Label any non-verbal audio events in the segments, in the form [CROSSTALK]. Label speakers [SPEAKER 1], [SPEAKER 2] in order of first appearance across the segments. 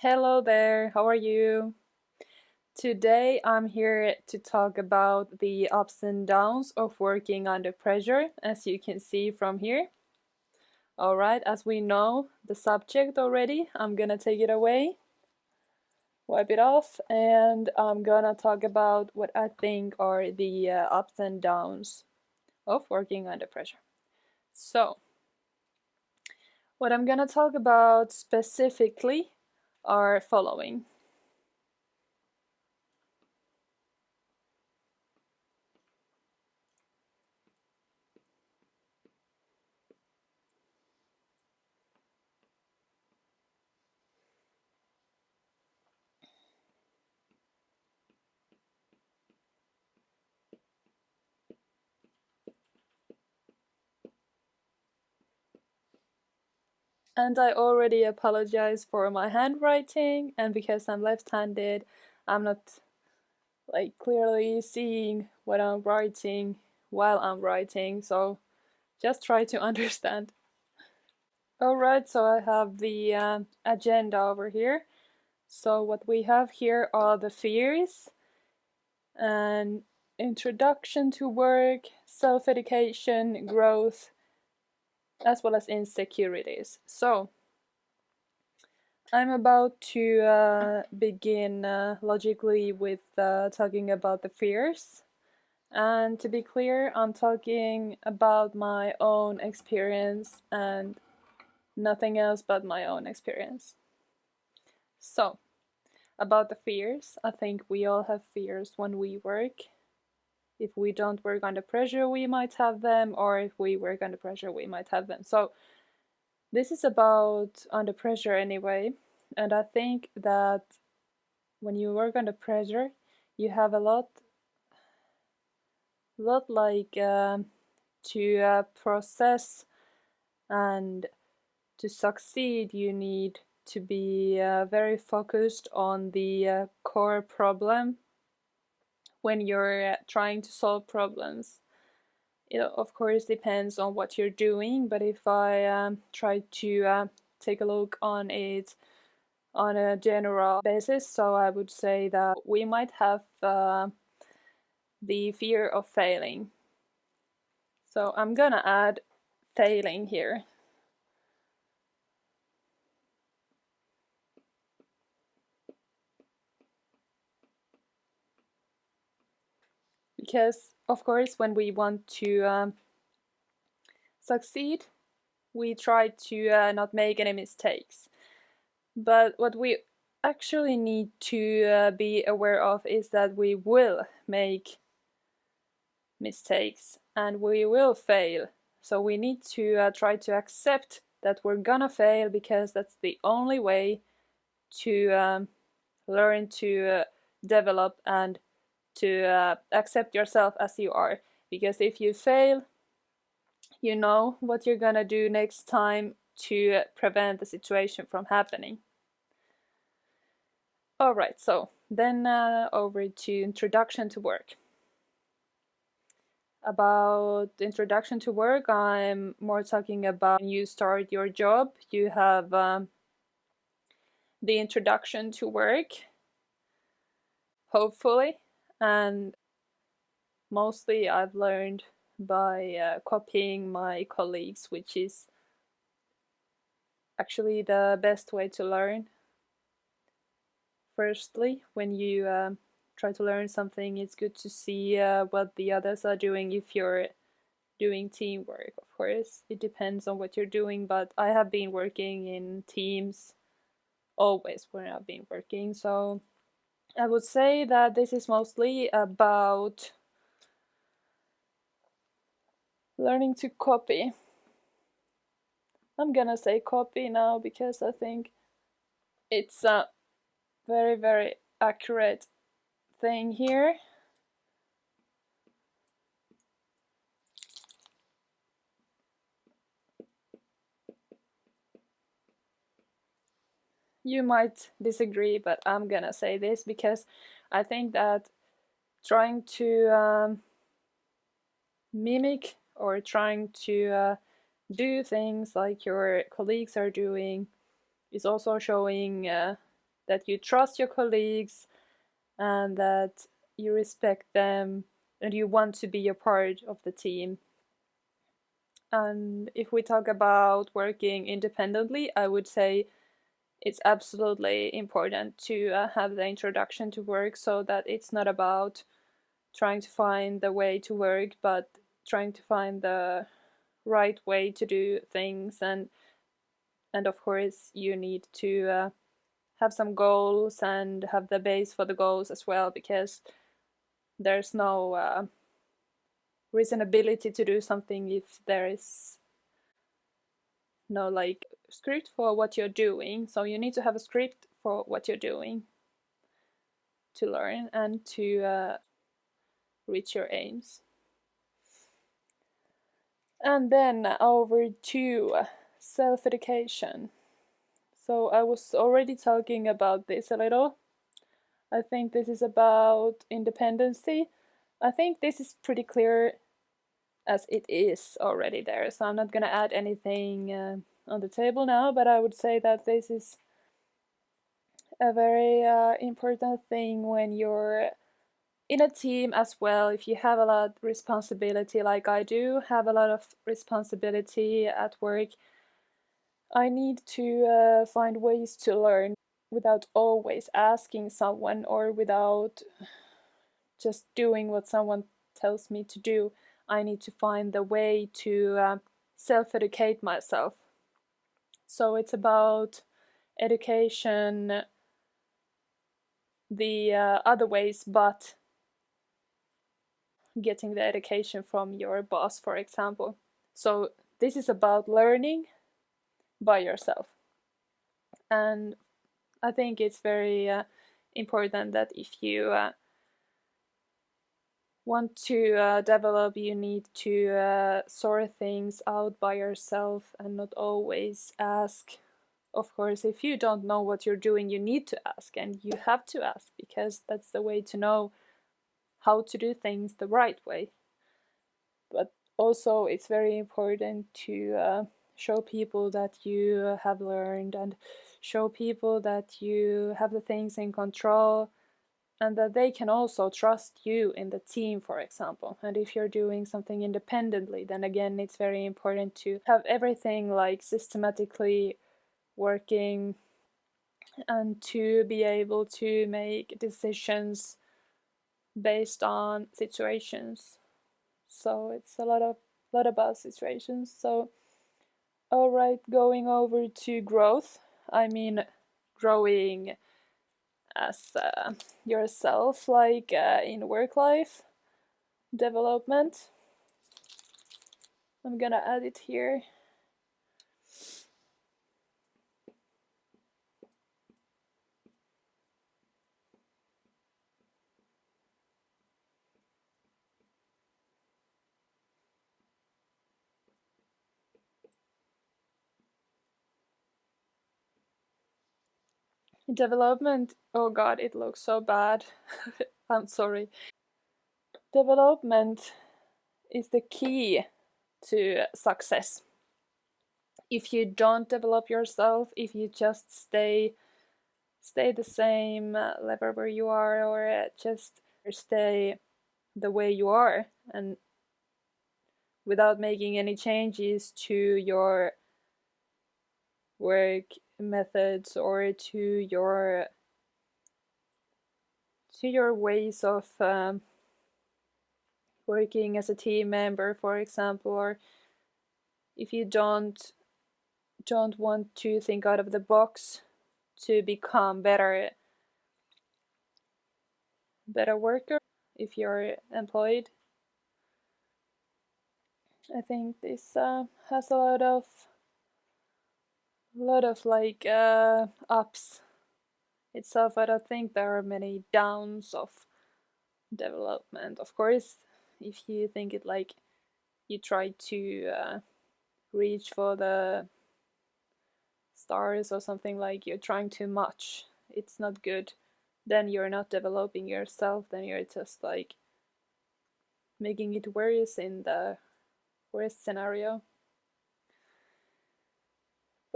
[SPEAKER 1] Hello there, how are you? Today I'm here to talk about the ups and downs of working under pressure, as you can see from here. Alright, as we know the subject already, I'm gonna take it away, wipe it off, and I'm gonna talk about what I think are the uh, ups and downs of working under pressure. So, what I'm gonna talk about specifically are following. And I already apologize for my handwriting and because I'm left-handed, I'm not like clearly seeing what I'm writing while I'm writing, so just try to [LAUGHS] understand. Alright, so I have the uh, agenda over here. So what we have here are the fears and introduction to work, self-education, growth, as well as insecurities. So, I'm about to uh, begin uh, logically with uh, talking about the fears. And to be clear, I'm talking about my own experience and nothing else but my own experience. So, about the fears, I think we all have fears when we work if we don't work under pressure, we might have them, or if we work under pressure, we might have them. So this is about under pressure anyway, and I think that when you work under pressure, you have a lot, lot like uh, to uh, process and to succeed, you need to be uh, very focused on the uh, core problem when you're uh, trying to solve problems. It of course depends on what you're doing, but if I um, try to uh, take a look on it on a general basis, so I would say that we might have uh, the fear of failing. So I'm gonna add failing here. Because of course when we want to um, succeed we try to uh, not make any mistakes. But what we actually need to uh, be aware of is that we will make mistakes and we will fail. So we need to uh, try to accept that we're gonna fail because that's the only way to um, learn to uh, develop and to uh, accept yourself as you are. Because if you fail, you know what you're gonna do next time to prevent the situation from happening. Alright, so then uh, over to introduction to work. About introduction to work, I'm more talking about when you start your job, you have um, the introduction to work, hopefully, and mostly I've learned by uh, copying my colleagues, which is actually the best way to learn. Firstly, when you uh, try to learn something, it's good to see uh, what the others are doing if you're doing teamwork. Of course, it depends on what you're doing, but I have been working in teams always when I've been working, so I would say that this is mostly about learning to copy. I'm gonna say copy now because I think it's a very very accurate thing here. You might disagree, but I'm gonna say this because I think that trying to um, mimic or trying to uh, do things like your colleagues are doing is also showing uh, that you trust your colleagues and that you respect them and you want to be a part of the team. And if we talk about working independently, I would say it's absolutely important to uh, have the introduction to work so that it's not about trying to find the way to work, but trying to find the right way to do things. And and of course you need to uh, have some goals and have the base for the goals as well because there's no uh, reasonability to do something if there is no like script for what you're doing so you need to have a script for what you're doing to learn and to uh, reach your aims and then over to self-education so I was already talking about this a little. I think this is about independency. I think this is pretty clear as it is already there, so I'm not gonna add anything uh, on the table now, but I would say that this is a very uh, important thing when you're in a team as well. If you have a lot of responsibility, like I do have a lot of responsibility at work, I need to uh, find ways to learn without always asking someone or without just doing what someone tells me to do. I need to find the way to uh, self educate myself. So it's about education the uh, other ways, but getting the education from your boss, for example. So this is about learning by yourself. And I think it's very uh, important that if you uh, want to uh, develop, you need to uh, sort things out by yourself and not always ask. Of course, if you don't know what you're doing, you need to ask, and you have to ask because that's the way to know how to do things the right way. But also, it's very important to uh, show people that you have learned and show people that you have the things in control and that they can also trust you in the team, for example. And if you're doing something independently, then again, it's very important to have everything like systematically working and to be able to make decisions based on situations. So it's a lot of lot about situations. So all right, going over to growth. I mean, growing as uh, yourself, like uh, in work life development. I'm gonna add it here. Development, oh god, it looks so bad. [LAUGHS] I'm sorry. Development is the key to success. If you don't develop yourself, if you just stay stay the same uh, level where you are or uh, just stay the way you are and without making any changes to your work methods or to your to your ways of um, working as a team member for example or if you don't don't want to think out of the box to become better better worker if you're employed. I think this uh, has a lot of lot of like uh, ups itself. I don't think there are many downs of development. Of course, if you think it like you try to uh, reach for the stars or something like you're trying too much, it's not good. Then you're not developing yourself, then you're just like making it worse in the worst scenario.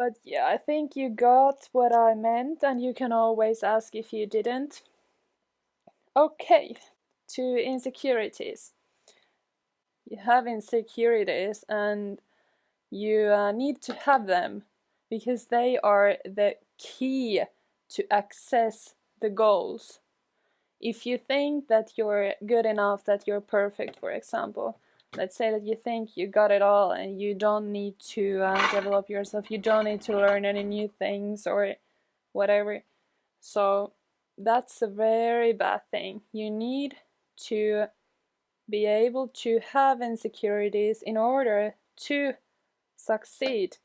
[SPEAKER 1] But yeah, I think you got what I meant, and you can always ask if you didn't. Okay, to insecurities. You have insecurities, and you uh, need to have them because they are the key to access the goals. If you think that you're good enough, that you're perfect, for example, let's say that you think you got it all and you don't need to uh, develop yourself, you don't need to learn any new things or whatever. So that's a very bad thing. You need to be able to have insecurities in order to succeed.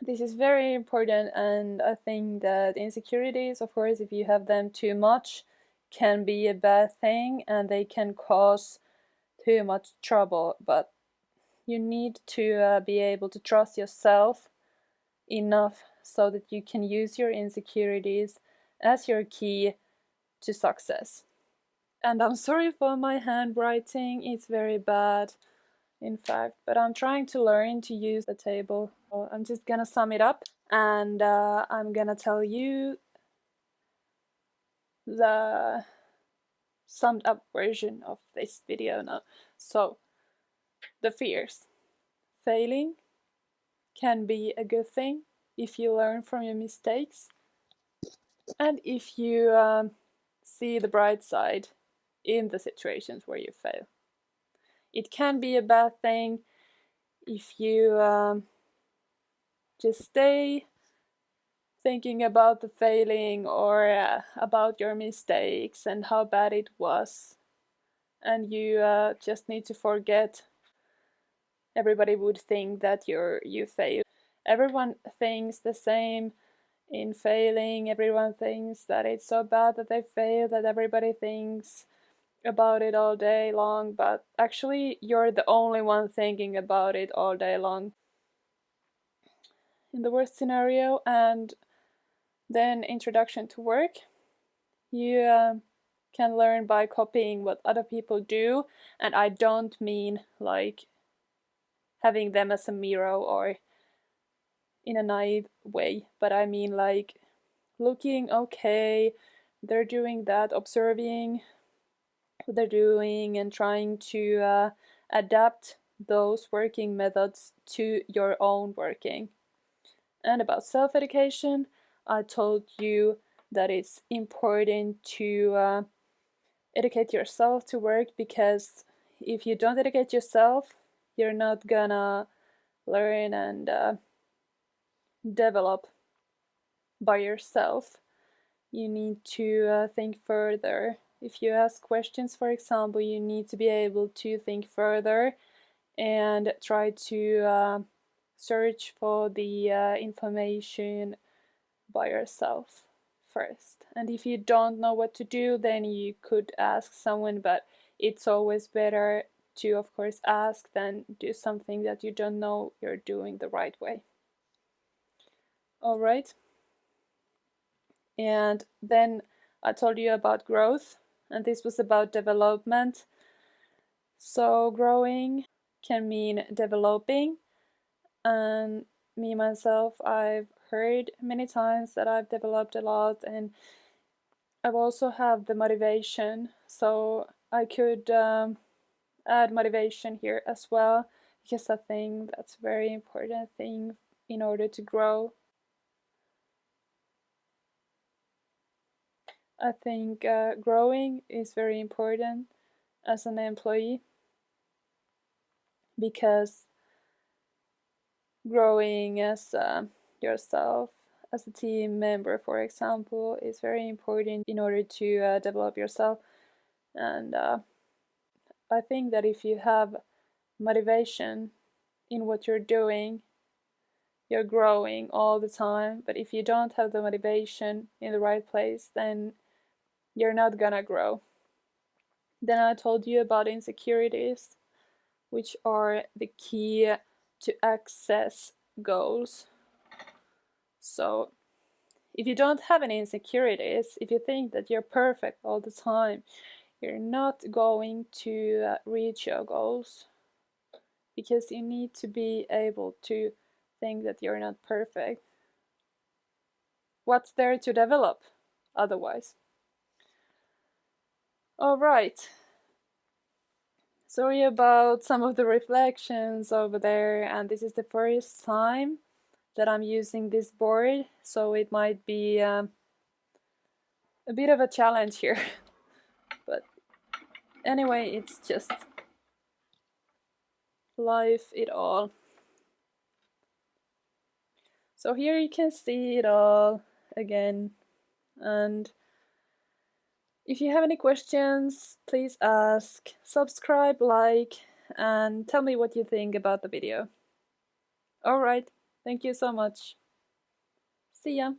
[SPEAKER 1] This is very important, and I think that insecurities, of course, if you have them too much, can be a bad thing and they can cause too much trouble. But you need to uh, be able to trust yourself enough so that you can use your insecurities as your key to success. And I'm sorry for my handwriting, it's very bad in fact, but I'm trying to learn to use the table. I'm just gonna sum it up and uh, I'm gonna tell you the summed up version of this video now. So, the fears. Failing can be a good thing if you learn from your mistakes and if you um, see the bright side in the situations where you fail. It can be a bad thing if you um, just stay thinking about the failing or uh, about your mistakes and how bad it was. And you uh, just need to forget. Everybody would think that you're you failed. Everyone thinks the same in failing. Everyone thinks that it's so bad that they failed that everybody thinks about it all day long, but actually you're the only one thinking about it all day long. In the worst scenario, and then introduction to work, you uh, can learn by copying what other people do, and I don't mean like having them as a mirror or in a naive way, but I mean like looking okay, they're doing that, observing what they're doing and trying to uh, adapt those working methods to your own working. And about self education, I told you that it's important to uh, educate yourself to work because if you don't educate yourself, you're not gonna learn and uh, develop by yourself. You need to uh, think further if you ask questions, for example, you need to be able to think further and try to uh, search for the uh, information by yourself first. And if you don't know what to do, then you could ask someone, but it's always better to, of course, ask than do something that you don't know you're doing the right way. All right. And then I told you about growth and this was about development. So growing can mean developing and me myself I've heard many times that I've developed a lot and I've also have the motivation. So I could um, add motivation here as well because I think that's a very important thing in order to grow. I think uh, growing is very important as an employee because growing as yourself as a team member for example is very important in order to uh, develop yourself and uh, I think that if you have motivation in what you're doing you're growing all the time but if you don't have the motivation in the right place then you're not gonna grow. Then I told you about insecurities, which are the key to access goals. So, if you don't have any insecurities, if you think that you're perfect all the time, you're not going to uh, reach your goals because you need to be able to think that you're not perfect. What's there to develop otherwise? Alright. Sorry about some of the reflections over there and this is the first time that I'm using this board so it might be um, a bit of a challenge here. [LAUGHS] But anyway it's just life it all. So here you can see it all again and if you have any questions, please ask, subscribe, like, and tell me what you think about the video. Alright, thank you so much. See ya!